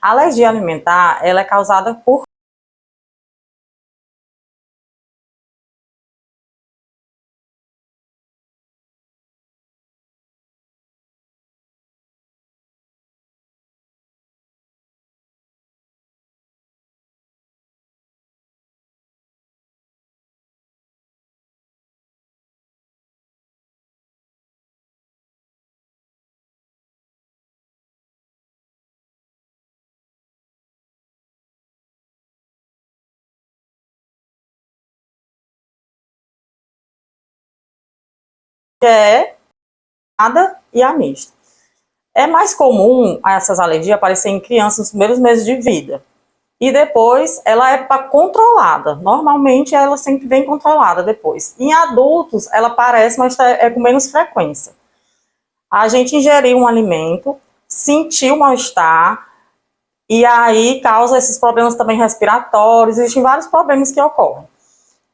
A alergia alimentar, ela é causada por é nada e a. É mais comum essas alergias aparecerem em crianças nos primeiros meses de vida. E depois ela é controlada. Normalmente ela sempre vem controlada depois. Em adultos ela aparece, mas é, é com menos frequência. A gente ingeriu um alimento, sentiu mal-estar, e aí causa esses problemas também respiratórios, existem vários problemas que ocorrem.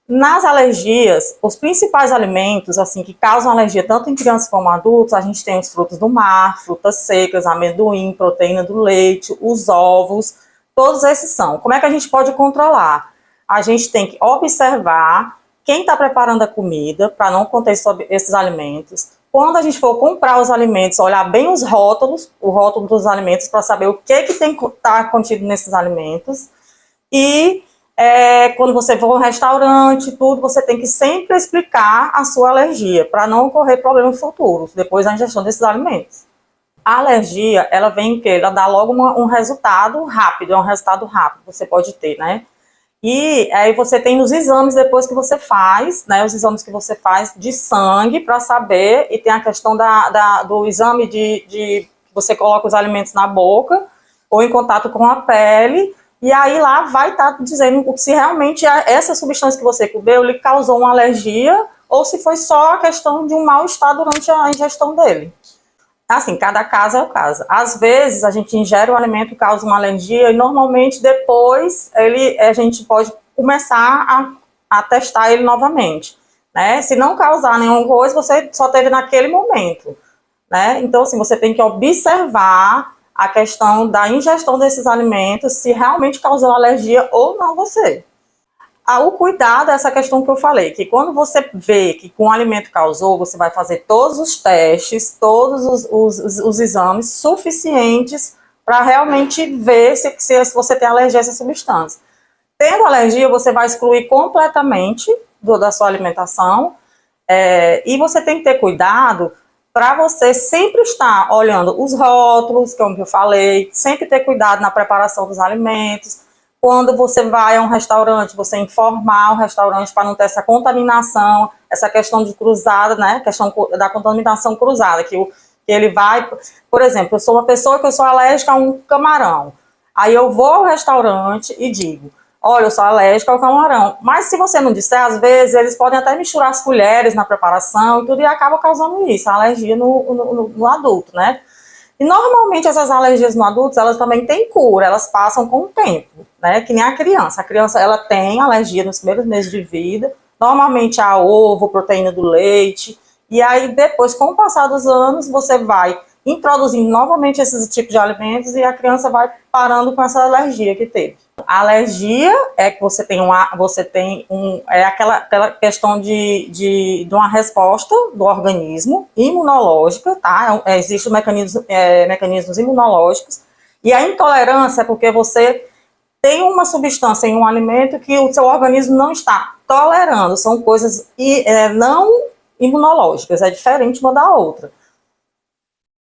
Nas alergias, os principais alimentos assim que causam alergia tanto em crianças como adultos, a gente tem os frutos do mar, frutas secas, amendoim, proteína do leite, os ovos, todos esses são. Como é que a gente pode controlar? A gente tem que observar quem está preparando a comida para não conter sobre esses alimentos. Quando a gente for comprar os alimentos, olhar bem os rótulos, o rótulo dos alimentos para saber o que que tem que tá contido nesses alimentos e é, quando você for ao restaurante, tudo, você tem que sempre explicar a sua alergia, para não ocorrer problemas futuros, depois da ingestão desses alimentos. A alergia, ela vem que ela dá logo uma, um resultado rápido, é um resultado rápido, você pode ter, né? E aí você tem os exames depois que você faz, né? Os exames que você faz de sangue para saber, e tem a questão da, da do exame de, de você coloca os alimentos na boca ou em contato com a pele, e aí lá vai estar tá dizendo se realmente essa substância que você comeu lhe causou uma alergia ou se foi só a questão de um mal-estar durante a ingestão dele. Assim, cada caso é o caso. Às vezes a gente ingere o alimento causa uma alergia e normalmente depois ele, a gente pode começar a, a testar ele novamente. Né? Se não causar nenhuma coisa, você só teve naquele momento. Né? Então, assim, você tem que observar a questão da ingestão desses alimentos, se realmente causou alergia ou não você. Ah, o cuidado é essa questão que eu falei, que quando você vê que com o alimento causou, você vai fazer todos os testes, todos os, os, os exames suficientes para realmente ver se, se você tem alergia a essa substância. Tendo alergia, você vai excluir completamente do, da sua alimentação é, e você tem que ter cuidado para você sempre estar olhando os rótulos, como eu falei, sempre ter cuidado na preparação dos alimentos. Quando você vai a um restaurante, você informar o restaurante para não ter essa contaminação, essa questão de cruzada, né, questão da contaminação cruzada, que, o, que ele vai, por exemplo, eu sou uma pessoa que eu sou alérgica a um camarão, aí eu vou ao restaurante e digo, olha, eu sou alérgica ao camarão. Mas se você não disser, às vezes eles podem até misturar as colheres na preparação e tudo, e acaba causando isso, alergia no, no, no adulto, né? E normalmente essas alergias no adulto, elas também têm cura, elas passam com o tempo, né? Que nem a criança. A criança, ela tem alergia nos primeiros meses de vida, normalmente a ovo, proteína do leite, e aí depois, com o passar dos anos, você vai introduzindo novamente esses tipos de alimentos e a criança vai parando com essa alergia que teve. A alergia é que você tem, uma, você tem um, é aquela, aquela questão de, de, de uma resposta do organismo imunológica, tá? É, Existem mecanismos, é, mecanismos imunológicos. E a intolerância é porque você tem uma substância em um alimento que o seu organismo não está tolerando. São coisas é, não imunológicas, é diferente uma da outra.